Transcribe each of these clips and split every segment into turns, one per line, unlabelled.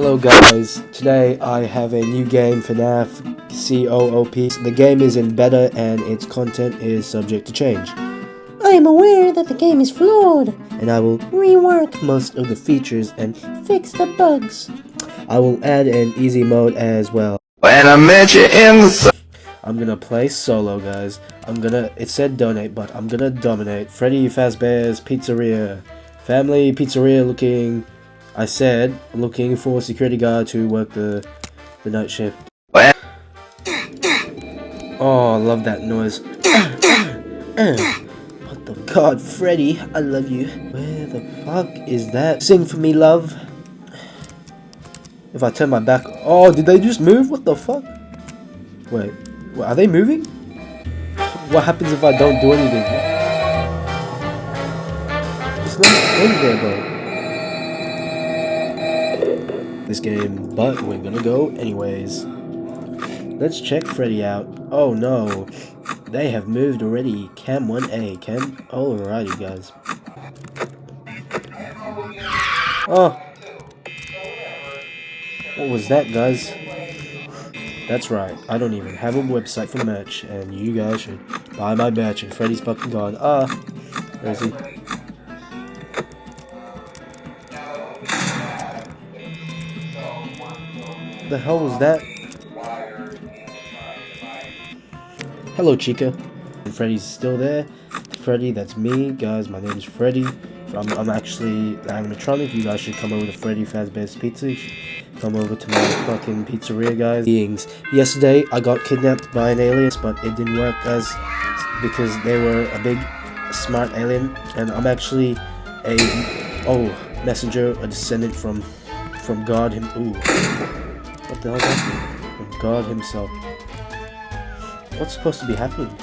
Hello guys, today I have a new game for FNAF COOP. The game is in beta and its content is subject to change.
I am aware that the game is flawed.
And I will
Rework,
most of the features and
fix the bugs.
I will add an easy mode as well.
When I met you in the.
I'm gonna play solo guys. I'm gonna, it said donate, but I'm gonna dominate. Freddy Fazbear's Pizzeria. Family Pizzeria looking, I said, looking for a security guard to work the, the night shift. Oh, I love that noise. what the god, Freddy, I love you. Where the fuck is that? Sing for me, love. If I turn my back, oh, did they just move? What the fuck? Wait, wait, are they moving? What happens if I don't do anything? It's not. This game, but we're gonna go anyways. Let's check Freddy out. Oh no, they have moved already. Cam 1A, Cam. Alrighty, guys. Oh. What was that, guys? That's right, I don't even have a website for merch, and you guys should buy my merch, and Freddy's fucking gone. Ah, where is he? The hell was that? Hello, Chica. Freddy's still there. Freddy, that's me, guys. My name is Freddy. I'm, I'm actually animatronic. You guys should come over to Freddy Fazbear's Pizza. Come over to my fucking pizzeria, guys. Beings. Yesterday, I got kidnapped by an alien, but it didn't work, guys, because they were a big, smart alien, and I'm actually a oh messenger, a descendant from from God him. Ooh, what the hell is that? God himself. What's supposed to be happening?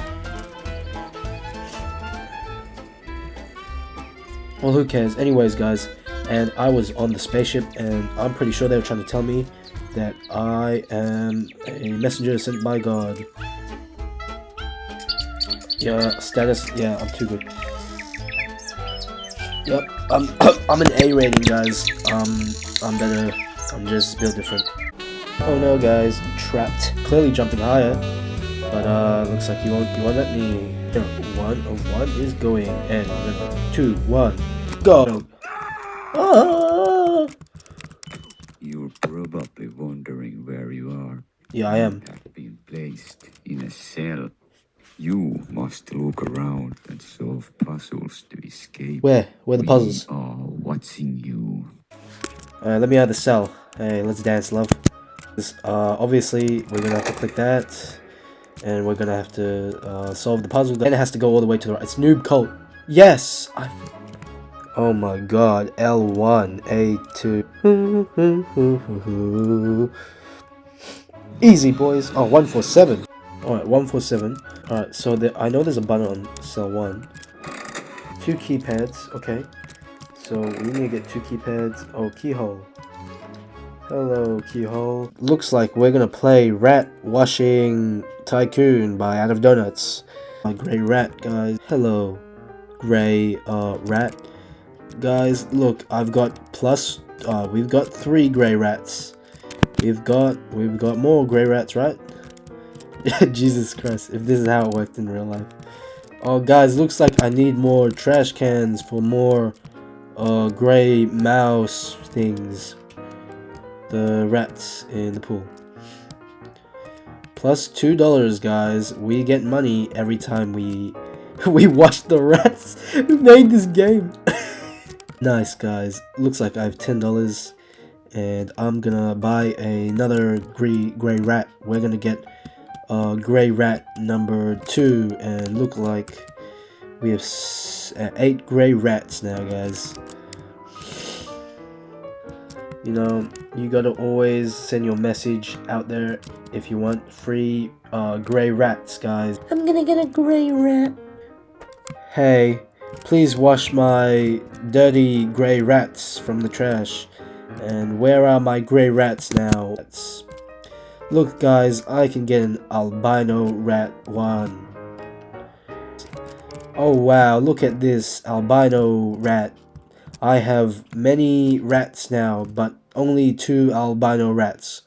Well, who cares? Anyways, guys, and I was on the spaceship, and I'm pretty sure they were trying to tell me that I am a messenger sent by God. Yeah, status. Yeah, I'm too good. Yep, I'm I'm an A rating, guys. Um, I'm better. I'm just built different. Oh no, guys, trapped. Clearly jumping higher, but uh, looks like you won't you won't let me. Here, one of one is going, and two, one, go. Ah!
You're probably wondering where you are.
Yeah, I am.
You have been placed in a cell. You must look around and solve puzzles to escape.
Where? Where are the
We
puzzles?
are watching you.
Uh, let me out of the cell. Hey, let's dance, love. Uh, obviously, we're gonna have to click that, and we're gonna have to uh, solve the puzzle. Then it has to go all the way to the right. It's Noob Cult. Yes! I... Oh my god, L1, A2. Easy, boys. Oh, 147. Alright, 147. Alright, so I know there's a button on cell 1. Two keypads, okay. So we need to get two keypads. Oh, keyhole. Hello, keyhole. Looks like we're gonna play Rat Washing Tycoon by Out of Donuts. My gray rat, guys. Hello, gray uh, rat. Guys, look, I've got plus. Uh, we've got three gray rats. We've got we've got more gray rats, right? Jesus Christ! If this is how it worked in real life. Oh, guys, looks like I need more trash cans for more uh, gray mouse things. The rats in the pool. Plus two dollars, guys. We get money every time we we watch the rats who made this game. nice, guys. Looks like I have ten dollars, and I'm gonna buy another gray gray rat. We're gonna get uh, gray rat number two, and look like we have uh, eight gray rats now, guys. You know, you gotta always send your message out there if you want free uh, gray rats, guys.
I'm gonna get a gray rat.
Hey, please wash my dirty gray rats from the trash. And where are my gray rats now? Look, guys, I can get an albino rat one. Oh wow, look at this albino rat. I have many rats now, but only two albino rats.